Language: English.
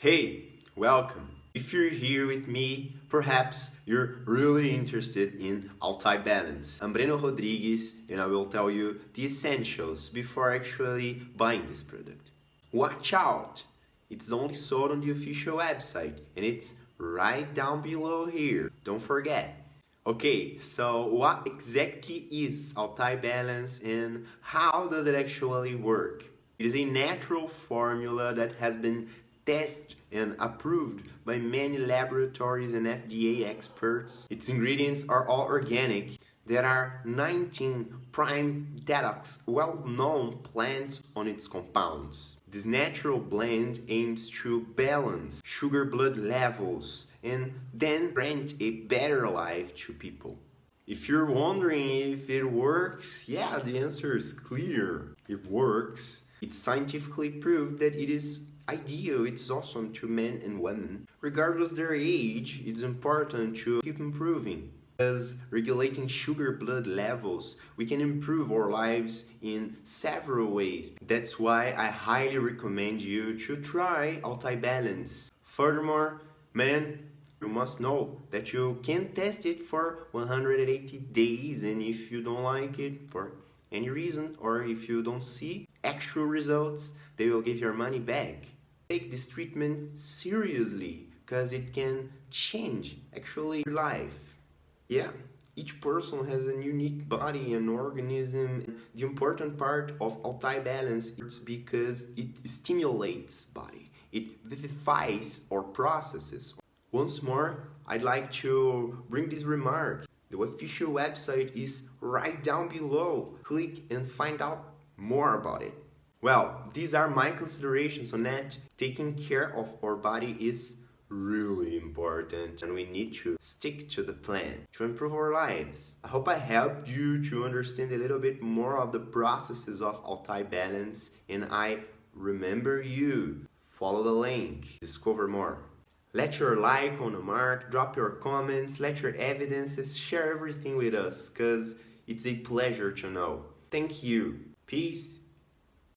Hey, welcome. If you're here with me, perhaps you're really interested in Altai Balance. I'm Breno Rodrigues and I will tell you the essentials before actually buying this product. Watch out! It's only sold on the official website and it's right down below here. Don't forget. Okay, so what exactly is Altai Balance and how does it actually work? It is a natural formula that has been tested and approved by many laboratories and FDA experts. Its ingredients are all organic. There are 19 prime detox well-known plants on its compounds. This natural blend aims to balance sugar blood levels and then grant a better life to people. If you're wondering if it works, yeah, the answer is clear. It works. It's scientifically proved that it is ideal, it's awesome to men and women. Regardless their age, it's important to keep improving. As regulating sugar blood levels, we can improve our lives in several ways. That's why I highly recommend you to try Altai Balance. Furthermore, man, you must know that you can test it for 180 days and if you don't like it for any reason or if you don't see actual results, they will give your money back take this treatment seriously because it can change actually your life. Yeah, each person has a unique body and organism. The important part of Altai Balance is because it stimulates body. It vivifies our processes. Once more, I'd like to bring this remark. The official website is right down below. Click and find out more about it. Well, these are my considerations on that. Taking care of our body is really important and we need to stick to the plan to improve our lives. I hope I helped you to understand a little bit more of the processes of Altai Balance and I remember you. Follow the link, discover more. Let your like on the mark, drop your comments, let your evidences, share everything with us because it's a pleasure to know. Thank you. Peace.